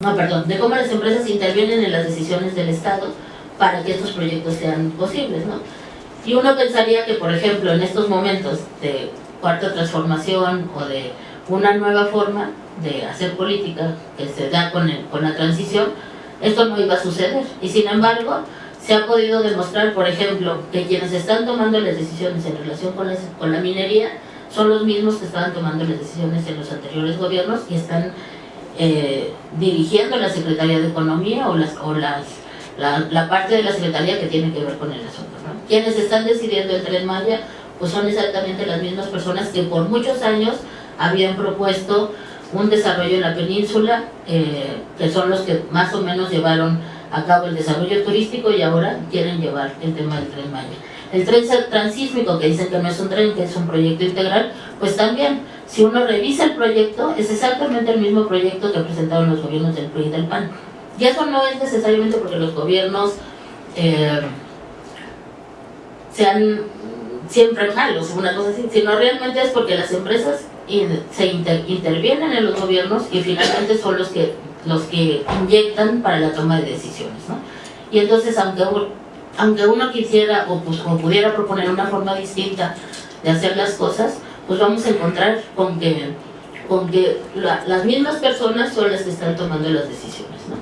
no, perdón, de cómo las empresas intervienen en las decisiones del Estado para que estos proyectos sean posibles, ¿no? Y uno pensaría que, por ejemplo, en estos momentos de cuarta transformación o de una nueva forma de hacer política que se da con, con la transición, esto no iba a suceder. Y sin embargo, se ha podido demostrar, por ejemplo, que quienes están tomando las decisiones en relación con, con la minería son los mismos que estaban tomando las decisiones en los anteriores gobiernos y están eh, dirigiendo la Secretaría de Economía o, las, o las, la, parte de la Secretaría que tiene que ver con el asunto. Quienes están decidiendo el Tren Maya pues son exactamente las mismas personas que por muchos años habían propuesto un desarrollo en la península, eh, que son los que más o menos llevaron a cabo el desarrollo turístico y ahora quieren llevar el tema del Tren Maya. El tren transísmico, que dicen que no es un tren, que es un proyecto integral, pues también, si uno revisa el proyecto, es exactamente el mismo proyecto que presentaron los gobiernos del PRI y del PAN. Y eso no es necesariamente porque los gobiernos eh, sean siempre malos, una cosa así, sino realmente es porque las empresas se intervienen en los gobiernos y finalmente son los que, los que inyectan para la toma de decisiones. ¿no? Y entonces, aunque aunque uno quisiera o, pues, pudiera proponer una forma distinta de hacer las cosas, pues vamos a encontrar con que, con que las mismas personas son las que están tomando las decisiones. ¿no?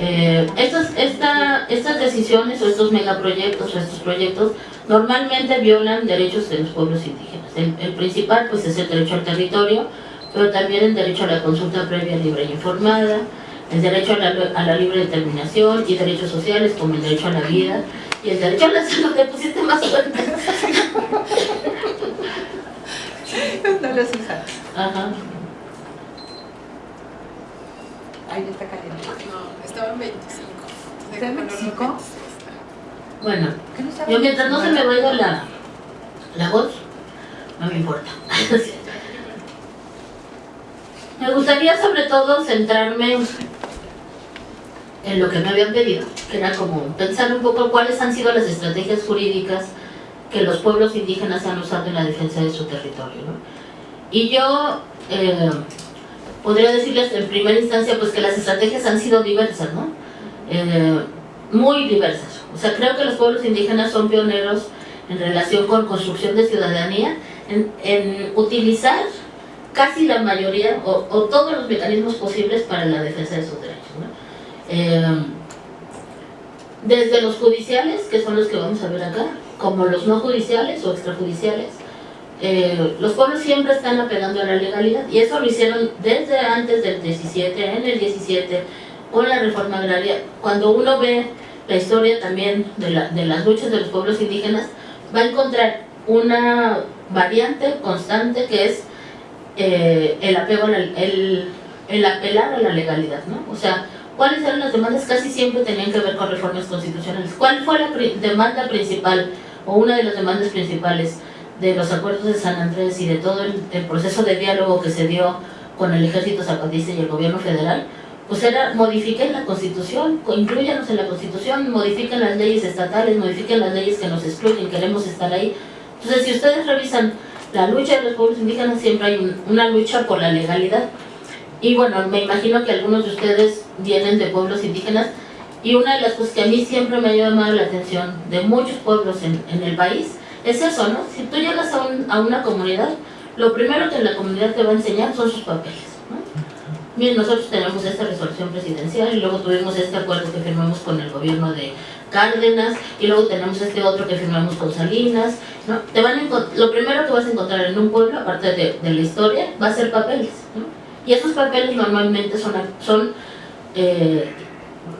Eh, estas, estas decisiones o estos megaproyectos o estos proyectos normalmente violan derechos de los pueblos indígenas. El, principal pues, es el derecho al territorio, pero también el derecho a la consulta previa, libre e informada, el derecho la, a la libre determinación y derechos sociales como el derecho a la vida, y el derecho a la salud le pusiste más fuerte. no lo usas. Ajá. Ahí está caliente. No, estaba en 25. ¿Está en 25? Bueno, yo mientras no se me vaya la, la voz, no me importa. me gustaría sobre todo centrarme en lo que me habían pedido, que era como pensar un poco cuáles han sido las estrategias jurídicas que los pueblos indígenas han usado en la defensa de su territorio. Y yo eh, podría decirles en primera instancia pues que las estrategias han sido diversas, ¿no? Eh, muy diversas. O sea, creo que los pueblos indígenas son pioneros en relación con construcción de ciudadanía, en, en utilizar casi la mayoría o, o, todos los mecanismos posibles para la defensa de sus derechos. ¿no? Eh, desde los judiciales, que son los que vamos a ver acá, como los no judiciales o extrajudiciales, eh, los pueblos siempre están apelando a la legalidad y eso lo hicieron desde antes del 17, en el 17, con la reforma agraria. Cuando uno ve la historia también de, la, de las luchas de los pueblos indígenas, va a encontrar una variante constante que es eh, el apego el, el apelar a la legalidad, ¿no? O sea, ¿Cuáles eran las demandas? Casi siempre tenían que ver con reformas constitucionales. ¿Cuál fue la demanda principal o una de las demandas principales de los acuerdos de San Andrés y de todo el, proceso de diálogo que se dio con el ejército zapatista y el gobierno federal? Pues era modifiquen la constitución, incluyanos en la constitución, modifiquen las leyes estatales, modifiquen las leyes que nos excluyen, queremos estar ahí. Entonces si ustedes revisan la lucha de los pueblos indígenas, siempre hay una lucha por la legalidad y bueno, me imagino que algunos de ustedes vienen de pueblos indígenas y una de las cosas que a mí siempre me ha llamado la atención de muchos pueblos en, en el país es eso, ¿no? Si tú llegas a, un, a, una comunidad, lo primero que la comunidad te va a enseñar son sus papeles, ¿no? Miren, nosotros tenemos esta resolución presidencial y luego tuvimos este acuerdo que firmamos con el gobierno de Cárdenas y luego tenemos este otro que firmamos con Salinas, ¿no? Te van lo primero que vas a encontrar en un pueblo, aparte de, de la historia, va a ser papeles, ¿no? Y esos papeles normalmente son, son eh,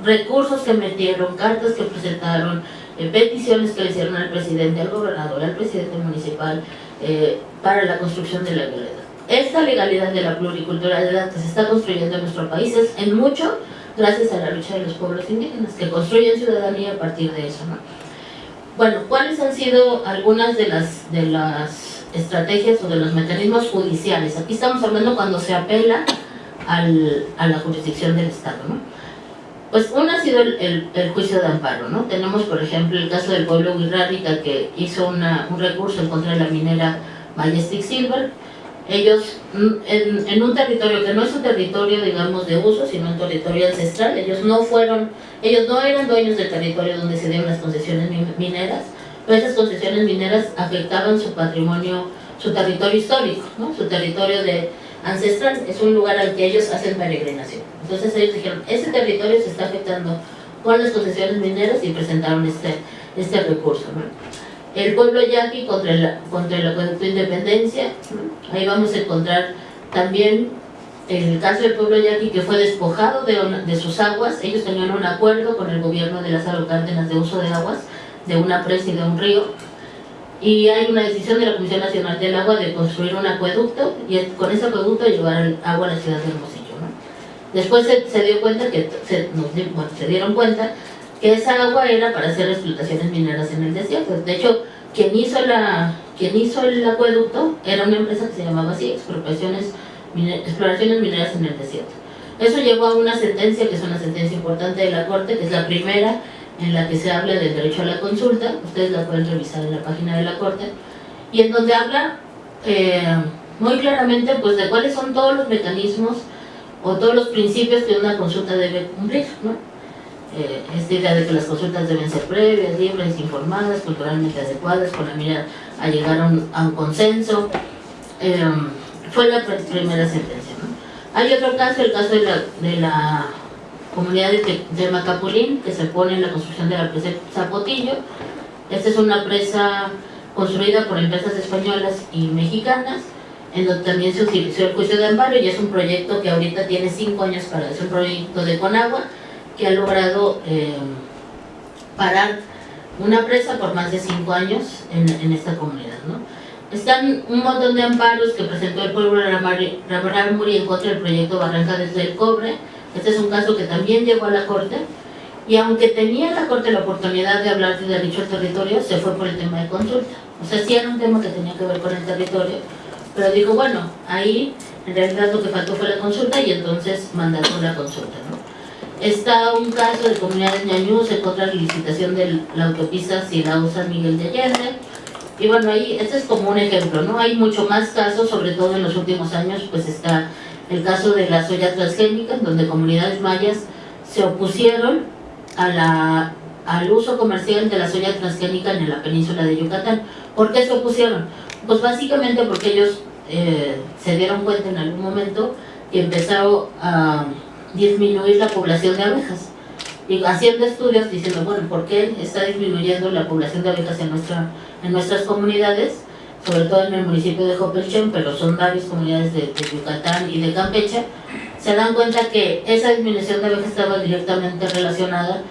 recursos que metieron, cartas que presentaron, eh, peticiones que le hicieron al presidente, al gobernador, al presidente municipal eh, para la construcción de la legalidad. Esta legalidad de la pluriculturalidad que se está construyendo en nuestro país es en mucho gracias a la lucha de los pueblos indígenas que construyen ciudadanía a partir de eso. ¿no? Bueno, ¿cuáles han sido algunas de las, de las estrategias o de los mecanismos judiciales. Aquí estamos hablando cuando se apela al, a la jurisdicción del Estado. ¿no? Pues uno ha sido el, el, juicio de amparo. ¿no? Tenemos, por ejemplo, el caso del pueblo Wirrárica que hizo una, un recurso en contra de la minera Majestic Silver. ellos mm, en, en, un territorio que no es un territorio digamos de uso sino un territorio ancestral ellos no fueron ellos no eran dueños del territorio donde se dieron las concesiones mineras esas concesiones mineras afectaban su patrimonio su territorio histórico ¿no? su territorio de ancestral. Es un lugar al que ellos hacen peregrinación. Entonces ellos dijeron ese territorio se está afectando con las concesiones mineras y presentaron este este recurso el pueblo yaqui contra el, contra el acueducto de Independencia, ahí vamos a encontrar también el caso del pueblo yaqui que fue despojado de, de, sus aguas, ellos tenían un acuerdo con el gobierno de las Cárdenas de uso de aguas, de una presa y de un río, y hay una decisión de la Comisión Nacional del Agua de construir un acueducto y con ese acueducto llevar agua a la ciudad de Hermosillo. ¿no? Después se, se, dio cuenta que se, bueno, se dieron cuenta que esa agua era para hacer explotaciones mineras en el desierto. De hecho, quien hizo, la, quien hizo el acueducto era una empresa que se llamaba así, Exploraciones, Exploraciones Mineras en el Desierto. Eso llevó a una sentencia, que es una sentencia importante de la Corte, que es la primera en la que se habla del derecho a la consulta, ustedes la pueden revisar en la página de la Corte, y en donde habla eh, muy claramente pues, de cuáles son todos los mecanismos o todos los principios que una consulta debe cumplir. ¿no? eh, esta idea de que las consultas deben ser previas, libres, informadas, culturalmente adecuadas, con la mira a llegar a un, a un consenso. Eh, fue la primera sentencia. ¿no? Hay otro caso, el caso de la, de la comunidad de, de, Macapulín, que se pone en la construcción de la presa Zapotillo. Esta es una presa construida por empresas españolas y mexicanas, en donde también se utilizó el juicio de amparo y es un proyecto que ahorita tiene cinco años para, es un proyecto de Conagua, que ha logrado eh, parar una presa por más de cinco años en, en esta comunidad. ¿no? Están un montón de amparos que presentó el pueblo de Raramuri en contra del proyecto Barranca desde el Cobre. Este es un caso que también llegó a la Corte. Y aunque tenía la Corte la oportunidad de hablar de derecho al territorio, se fue por el tema de consulta. O sea, sí era un tema que tenía que ver con el territorio, pero dijo, bueno, ahí en realidad lo que faltó fue la consulta y entonces mandaron la consulta. ¿no? Está un caso de comunidades ñañús en contra de la licitación de la autopista Silao San Miguel de Allende. Y bueno, ahí, este es como un ejemplo, ¿no? Hay mucho más casos, sobre todo en los últimos años, pues está el caso de la soya transgénica, donde comunidades mayas se opusieron a la, al uso comercial de la soya transgénica en la península de Yucatán. ¿Por qué se opusieron? Pues básicamente porque ellos eh, se dieron cuenta en algún momento que empezaron a disminuir la población de abejas. Y haciendo estudios diciendo, bueno, ¿por qué está disminuyendo la población de abejas en, nuestra, en nuestras comunidades? Sobre todo en el municipio de Jopelchen, pero son varias comunidades de, Yucatán y de Campeche. Se dan cuenta que esa disminución de abejas estaba directamente relacionada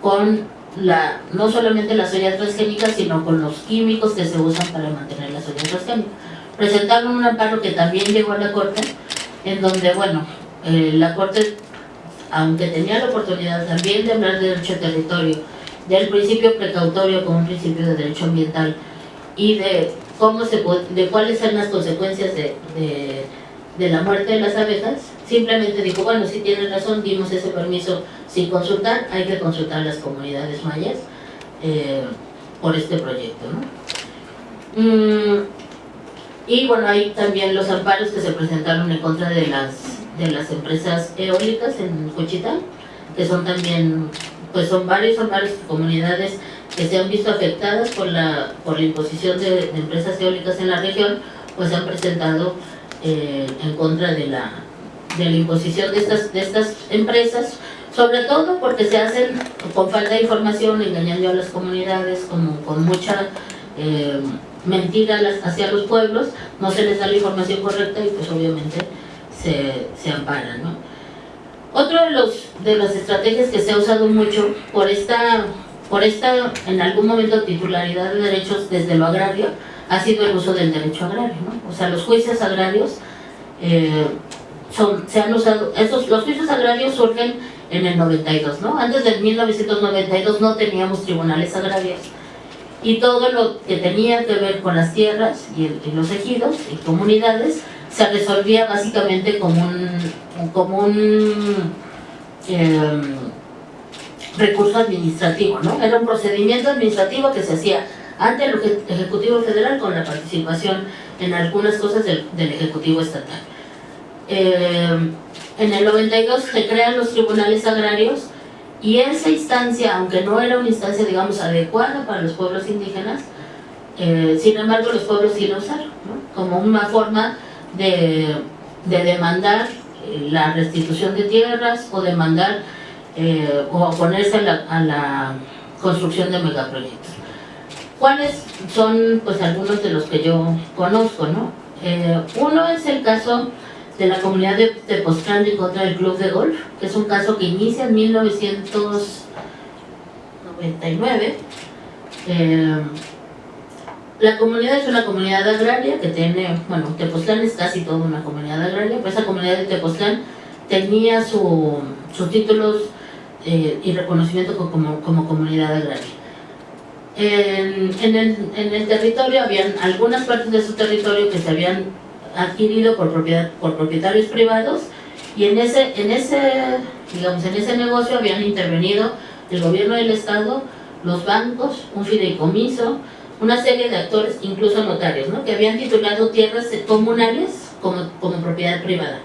con la, no solamente la soya transgénica, sino con los químicos que se usan para mantener la soya transgénica. Presentaron un amparo que también llegó a la Corte, en donde, bueno, eh, la Corte, aunque tenía la oportunidad también de hablar de derecho al territorio, del principio precautorio como un principio de derecho ambiental y de cómo se de cuáles son las consecuencias de, de, la muerte de las abejas, simplemente dijo, bueno, si tienen razón, dimos ese permiso sin consultar, hay que consultar a las comunidades mayas eh, por este proyecto. ¿no? Mm, y bueno, hay también los amparos que se presentaron en contra de las de las empresas eólicas en Cochitán, que son también, pues son varios, son varias comunidades que se han visto afectadas por la, por la imposición de, empresas eólicas en la región, pues se han presentado eh, en contra de la, de la imposición de estas, de estas empresas, sobre todo porque se hacen con falta de información, engañando a las comunidades, con mucha eh, mentira hacia los pueblos, no se les da la información correcta y pues obviamente se, se amparan. ¿no? Otro de, los, de las estrategias que se ha usado mucho por esta, por esta, en algún momento, titularidad de derechos desde lo agrario, ha sido el uso del derecho agrario. ¿no? O sea, los juicios agrarios eh, son, se han usado, esos, los juicios agrarios surgen en el 92, ¿no? Antes del 1992 no teníamos tribunales agrarios y todo lo que tenía que ver con las tierras y, los ejidos y comunidades se resolvía básicamente como un, como un eh, recurso administrativo, ¿no? Era un procedimiento administrativo que se hacía ante el Ejecutivo Federal con la participación en algunas cosas del, del Ejecutivo Estatal. Eh, en el 92 se crean los tribunales agrarios y esa instancia, aunque no era una instancia, digamos, adecuada para los pueblos indígenas, eh, sin embargo los pueblos sí lo usaron, ¿no? como una forma de, de demandar eh, la restitución de tierras o demandar eh, o oponerse a la, a la construcción de megaproyectos. ¿Cuáles son pues algunos de los que yo conozco? ¿no? Eh, uno es el caso de la comunidad de Tepoztlán en contra del club de golf, que es un caso que inicia en 1999. Eh, la comunidad es una comunidad agraria que tiene, bueno, Tepoztlán es casi toda una comunidad agraria, pero esa comunidad de Tepoztlán tenía su, sus títulos eh, y reconocimiento como, como comunidad agraria. En, en, el, en el territorio habían algunas partes de su territorio que se habían adquirido por, propiedad, por propietarios privados y en ese, en, ese, digamos, en ese negocio habían intervenido el gobierno del estado, los bancos, un fideicomiso, una serie de actores, incluso notarios, ¿no? que habían titulado tierras comunales como, como propiedad privada.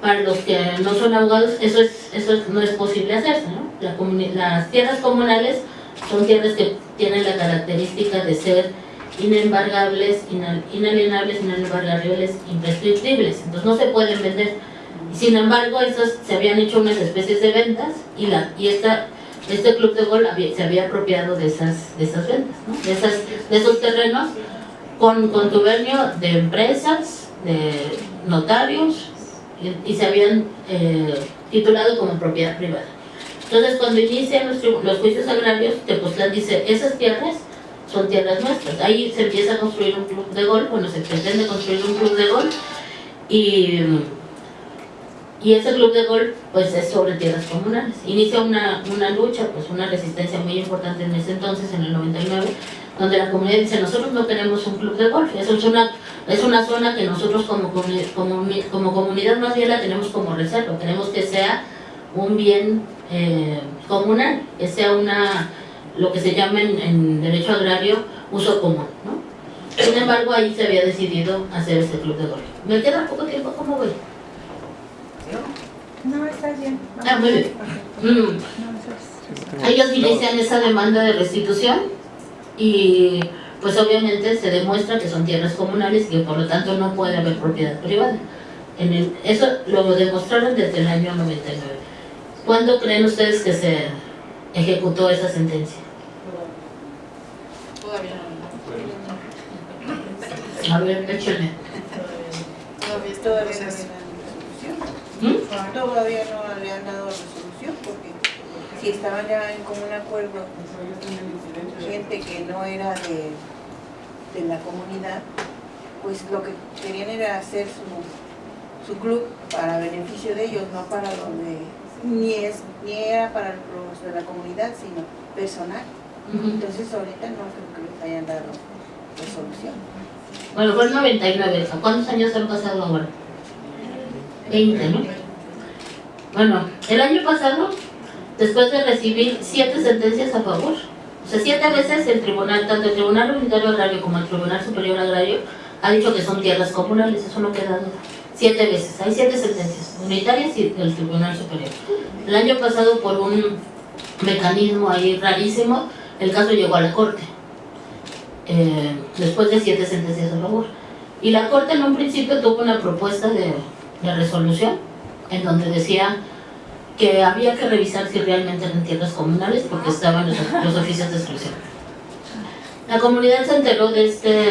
Para los que no son abogados, eso, es, eso no es posible hacerse. ¿no? La las tierras comunales son tierras que tienen la característica de ser inembargables, inalienables, inembargables, imprescriptibles. Entonces no se pueden vender. Sin embargo, esas se habían hecho unas especies de ventas y, la, y esta, este club de gol había, se había apropiado de esas, de esas ventas, ¿no? de, esas, de esos terrenos con contubernio de empresas, de notarios y, se habían eh, titulado como propiedad privada. Entonces, cuando inician los, los juicios agrarios, Tepoztlán dice, esas tierras son tierras nuestras. Ahí se empieza a construir un club de golf, bueno, se pretende construir un club de golf y, y ese club de golf pues es sobre tierras comunales. Inicia una, una lucha, pues una resistencia muy importante en ese entonces, en el 99, donde la comunidad dice, nosotros no queremos un club de golf, eso es una, es una zona que nosotros como, como, como comunidad más bien la tenemos como reserva, queremos que sea un bien eh, comunal, que sea una lo que se llama en, en, derecho agrario uso común, ¿no? Sin embargo, ahí se había decidido hacer ese club de golf. ¿Me queda poco tiempo? ¿Cómo voy? No, está bien. Ah, muy bien. Mm. Ellos inician esa demanda de restitución y pues obviamente se demuestra que son tierras comunales y que por lo tanto no puede haber propiedad privada. En el, eso lo demostraron desde el año 99. ¿Cuándo creen ustedes que se ejecutó esa sentencia? Todavía no. A ver, échale. Todavía, Todavía no dan resolución. ¿Mm? Todavía no le han dado resolución si estaban ya en común acuerdo gente que no era de, de la comunidad, pues lo que querían era hacer su, su club para beneficio de ellos, no para lo de, ni, es, ni era para los de la comunidad, sino personal. Entonces ahorita no creo que les hayan dado resolución. Bueno, fue el 99, ¿a ¿cuántos años han pasado ahora? 20, ¿no? Bueno, el año pasado, después de recibir siete sentencias a favor, o sea, siete veces el tribunal, tanto el Tribunal Unitario Agrario como el Tribunal Superior Agrario, ha dicho que son tierras comunales, eso no queda duda. Siete veces, hay siete sentencias, unitarias y del Tribunal Superior. El año pasado, por un mecanismo ahí rarísimo, el caso llegó a la Corte eh, después de siete sentencias a favor. Y la Corte en un principio tuvo una propuesta de, de resolución en donde decía que había que revisar si realmente eran tierras comunales porque estaban los, los oficios de exclusión. La comunidad se enteró de este,